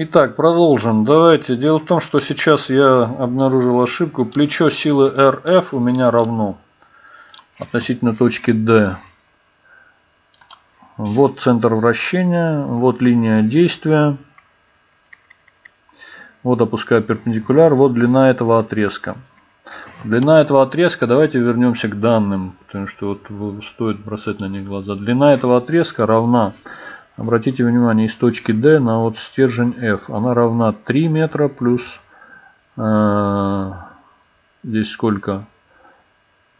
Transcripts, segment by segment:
Итак, продолжим. Давайте. Дело в том, что сейчас я обнаружил ошибку. Плечо силы RF у меня равно относительно точки D. Вот центр вращения, вот линия действия. Вот опускаю перпендикуляр, вот длина этого отрезка. Длина этого отрезка, давайте вернемся к данным, потому что вот стоит бросать на них глаза. Длина этого отрезка равна Обратите внимание, из точки D на вот стержень F. Она равна 3 метра плюс... Э, здесь сколько?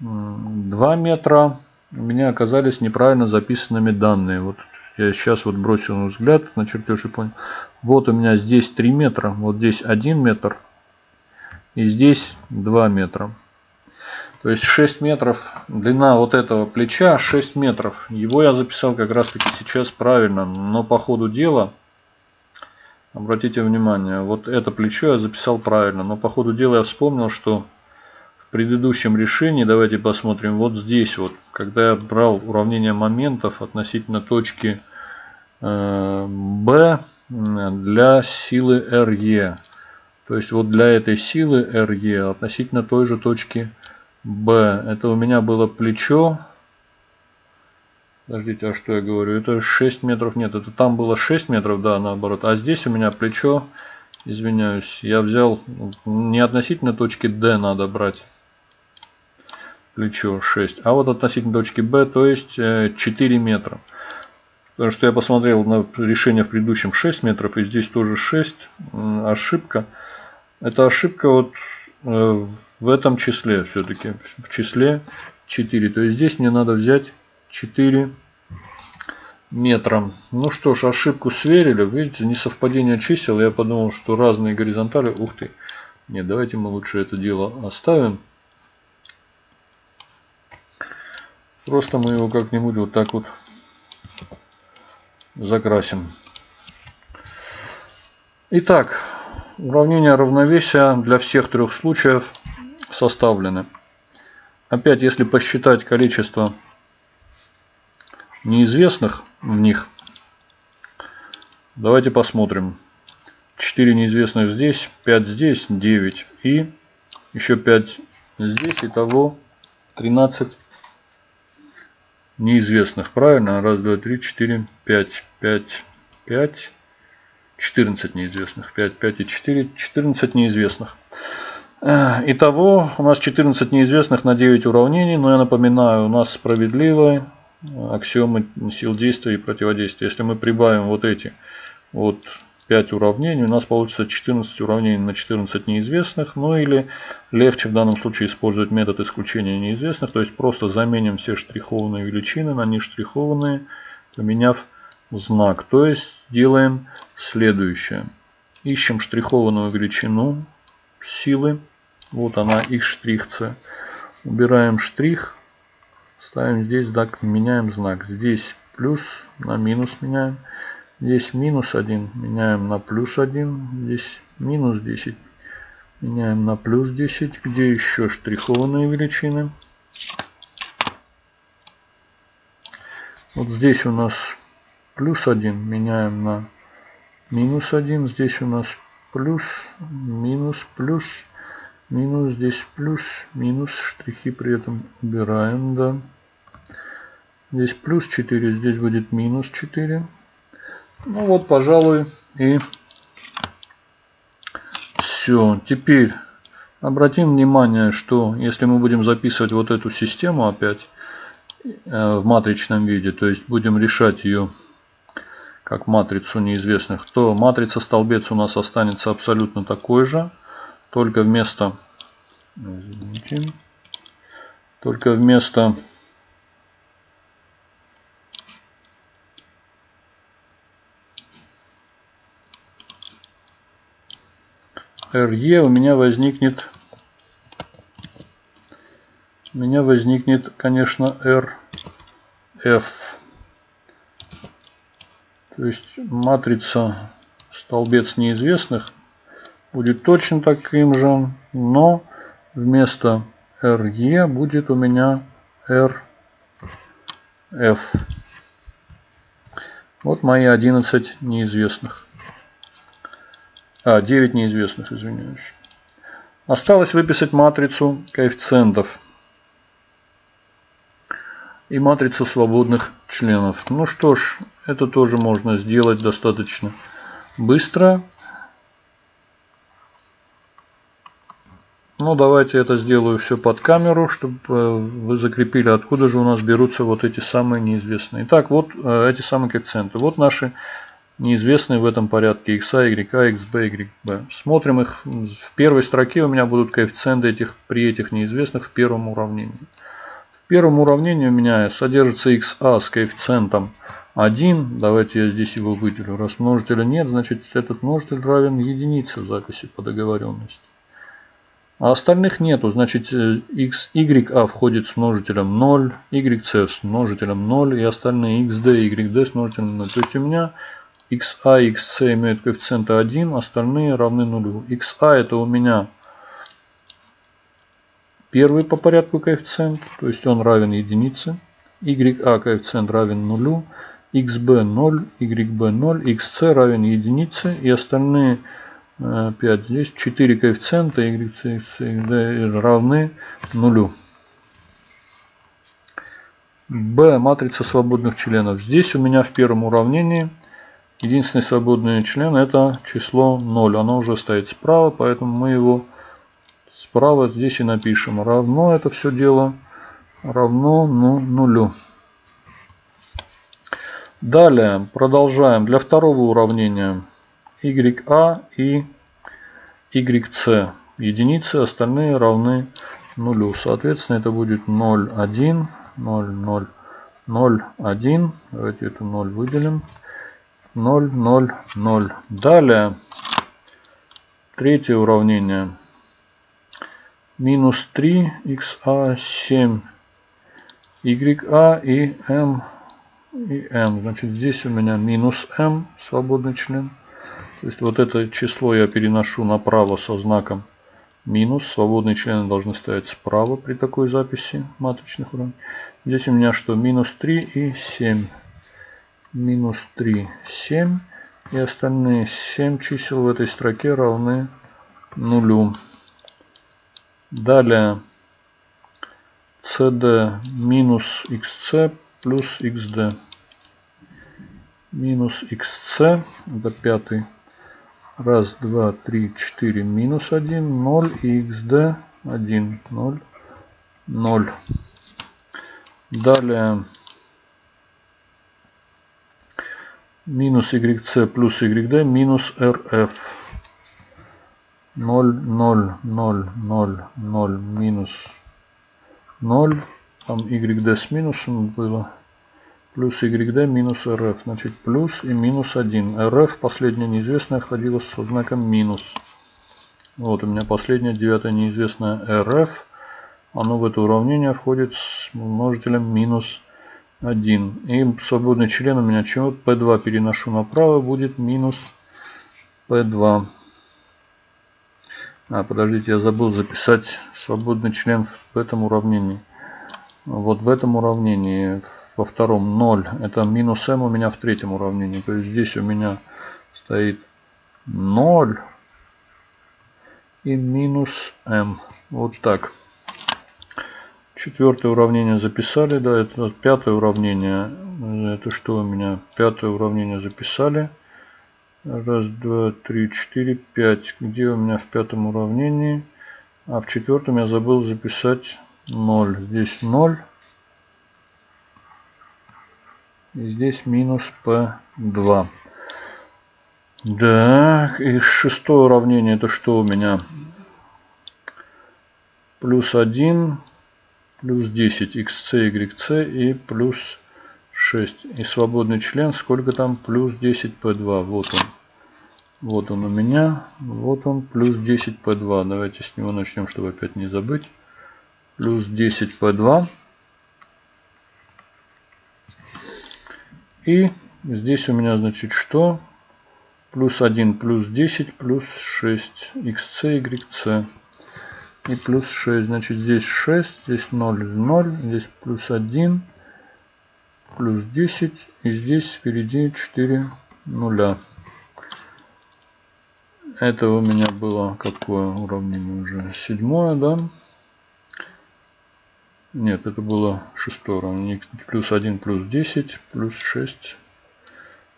2 метра. У меня оказались неправильно записанными данные. Вот я сейчас вот бросил взгляд на чертеж и понял. Вот у меня здесь 3 метра, вот здесь 1 метр. И здесь 2 метра. То есть 6 метров, длина вот этого плеча 6 метров. Его я записал как раз таки сейчас правильно. Но по ходу дела, обратите внимание, вот это плечо я записал правильно. Но по ходу дела я вспомнил, что в предыдущем решении, давайте посмотрим, вот здесь вот, когда я брал уравнение моментов относительно точки э, B для силы RE. То есть вот для этой силы RE относительно той же точки Б. Это у меня было плечо. Подождите, а что я говорю? Это 6 метров. Нет, это там было 6 метров, да, наоборот. А здесь у меня плечо, извиняюсь, я взял не относительно точки D надо брать плечо 6, а вот относительно точки B, то есть 4 э, метра. Потому что я посмотрел на решение в предыдущем 6 метров, и здесь тоже 6. Ошибка. Это ошибка вот Э, в этом числе все-таки, в числе 4. То есть здесь мне надо взять 4 метра. Ну что ж, ошибку сверили. Видите, несовпадение чисел. Я подумал, что разные горизонтали. Ух ты. Нет, давайте мы лучше это дело оставим. Просто мы его как-нибудь вот так вот закрасим. Итак, Уравнения равновесия для всех трех случаев составлены. Опять, если посчитать количество неизвестных в них, давайте посмотрим. 4 неизвестных здесь, 5 здесь, 9 и еще 5 здесь. Итого 13 неизвестных. Правильно? Раз, два, три, четыре, пять, пять, пять. 14 неизвестных. 5, 5 и 4. 14 неизвестных. Э, итого у нас 14 неизвестных на 9 уравнений. Но я напоминаю, у нас справедливые аксиомы сил действия и противодействия. Если мы прибавим вот эти вот 5 уравнений, у нас получится 14 уравнений на 14 неизвестных. Ну или легче в данном случае использовать метод исключения неизвестных. То есть просто заменим все штрихованные величины на нештрихованные, поменяв знак. То есть делаем следующее. Ищем штрихованную величину силы. Вот она, их штрих c. Убираем штрих. Ставим здесь, так, меняем знак. Здесь плюс на минус меняем. Здесь минус 1 меняем на плюс 1. Здесь минус 10 меняем на плюс 10. Где еще штрихованные величины? Вот здесь у нас плюс 1 меняем на минус 1. Здесь у нас плюс, минус, плюс, минус, здесь плюс, минус. Штрихи при этом убираем, да. Здесь плюс 4, здесь будет минус 4. Ну вот, пожалуй, и все. Теперь обратим внимание, что если мы будем записывать вот эту систему опять э, в матричном виде, то есть будем решать ее как матрицу неизвестных, то матрица столбец у нас останется абсолютно такой же, только вместо извините, только вместо RE у меня возникнет у меня возникнет, конечно, RF. То есть матрица столбец неизвестных будет точно таким же, но вместо RE будет у меня RF. Вот мои 11 неизвестных. А, 9 неизвестных, извиняюсь. Осталось выписать матрицу коэффициентов и матрицу свободных членов. Ну что ж, это тоже можно сделать достаточно быстро. Ну, давайте это сделаю все под камеру, чтобы э, вы закрепили, откуда же у нас берутся вот эти самые неизвестные. Итак, вот э, эти самые коэффициенты. Вот наши неизвестные в этом порядке xa, yk, xb, yb. Смотрим их. В первой строке у меня будут коэффициенты этих, при этих неизвестных в первом уравнении. В первом уравнении у меня содержится xa с коэффициентом 1. Давайте я здесь его выделю. Раз множителя нет, значит этот множитель равен единице в записи по договоренности. А остальных нету. Значит, x, ya входит с множителем 0, yc с множителем 0 и остальные xd, yd с множителем 0. То есть у меня xa и xc имеют коэффициенты 1, остальные равны нулю. xa это у меня первый по порядку коэффициент, то есть он равен единице. ya коэффициент равен нулю, xb 0, yb 0, xc равен единице и остальные 5. Здесь 4 коэффициента y, c, d равны нулю. B матрица свободных членов. Здесь у меня в первом уравнении единственный свободный член это число 0. Оно уже стоит справа, поэтому мы его справа здесь и напишем. Равно это все дело равно ну, нулю. Далее продолжаем. Для второго уравнения YA и YC. Единицы, остальные равны нулю. Соответственно, это будет 0, 1, 0, 0, 0, 1. Давайте это 0 выделим. 0, 0, 0. Далее, третье уравнение. Минус 3 xa 7 ya и m и m. Значит, здесь у меня минус m, свободный член. То есть вот это число я переношу направо со знаком минус. Свободные члены должны стоять справа при такой записи матричных уравнений. Здесь у меня что? Минус 3 и 7. Минус 3, 7. И остальные 7 чисел в этой строке равны нулю. Далее cd минус xc плюс xd. Минус xc, это пятый Раз, два, три, четыре, минус один, ноль и xd один, ноль, ноль. Далее минус yc плюс yd минус rf. 0, 0, 0, 0, 0, минус 0. Там yd с минусом было плюс YD минус RF. Значит, плюс и минус 1. RF, последняя неизвестная, входила со знаком минус. Вот у меня последняя девятая неизвестная RF. Оно в это уравнение входит с множителем минус 1. И свободный член у меня чего? P2 переношу направо, будет минус P2. А, подождите, я забыл записать свободный член в этом уравнении. Вот в этом уравнении во втором 0. Это минус m у меня в третьем уравнении. То есть здесь у меня стоит 0 и минус m. Вот так. Четвертое уравнение записали. Да, это пятое уравнение. Это что у меня? Пятое уравнение записали. Раз, два, три, четыре, пять. Где у меня в пятом уравнении? А в четвертом я забыл записать 0. Здесь 0. И здесь минус P2. Так, и шестое уравнение это что у меня? Плюс 1, плюс 10, xc, yc и плюс 6. И свободный член, сколько там? Плюс 10 P2. Вот он. Вот он у меня. Вот он, плюс 10 P2. Давайте с него начнем, чтобы опять не забыть плюс 10 P2. И здесь у меня значит что? Плюс 1 плюс 10 плюс 6 xc, yc. И плюс 6. Значит здесь 6, здесь 0, 0, здесь плюс 1, плюс 10. И здесь впереди 4 нуля. Это у меня было какое уравнение уже? Седьмое, да? Нет, это было уравнение. Плюс 1 плюс 10 плюс 6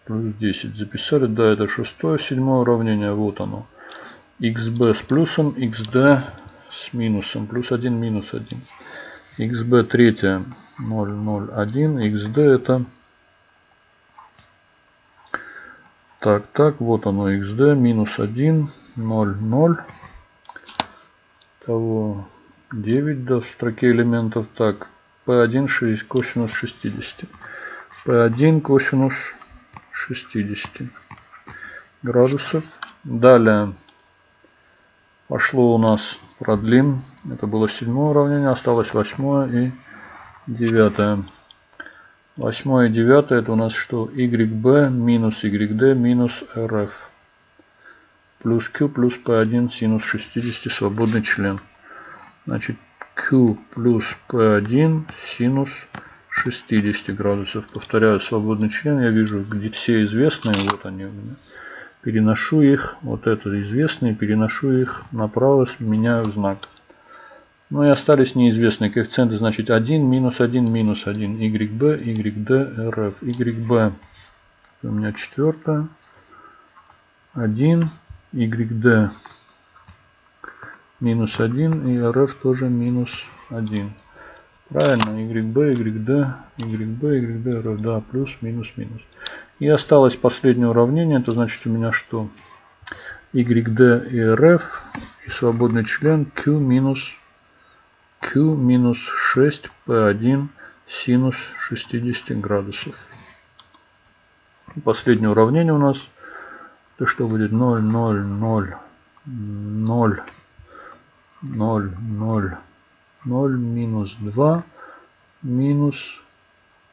плюс 10. Записали, да, это шестое, седьмое уравнение. Вот оно. xb с плюсом, xd с минусом. Плюс 1 минус 1. xb третье 0, 0, 1. xd это... Так, так, вот оно xd минус 1, 0, 0. Того 9 до строки элементов. Так, p1 6, косинус 60. p1 косинус 60 градусов. Далее пошло у нас продлим. Это было седьмое уравнение, осталось восьмое и девятое. Восьмое и девятое это у нас что? YB минус YD минус RF. Плюс Q плюс P1 синус 60 свободный член. Значит Q плюс P1 синус 60 градусов. Повторяю, свободный член. Я вижу, где все известные. Вот они у меня. Переношу их. Вот это известные. Переношу их направо. Меняю знак. Ну и остались неизвестные коэффициенты. Значит 1 минус 1 минус 1. YB, YD, RF. YB. Это у меня четвертое. 1. YD минус 1. И RF тоже минус 1. Правильно, YB, YD, YB, YD, RF, да, плюс, минус, минус. И осталось последнее уравнение, это значит у меня что? YD и RF и свободный член Q минус Q минус 6 P1 синус 60 градусов. Последнее уравнение у нас. Это что будет 0, 0, 0, 0, 0, 0. 0 минус 2 минус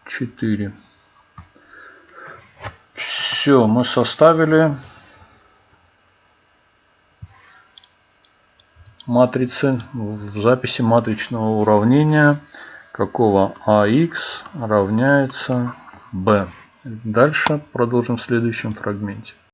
4. Все, мы составили матрицы в записи матричного уравнения, какого ax равняется b. Дальше продолжим в следующем фрагменте.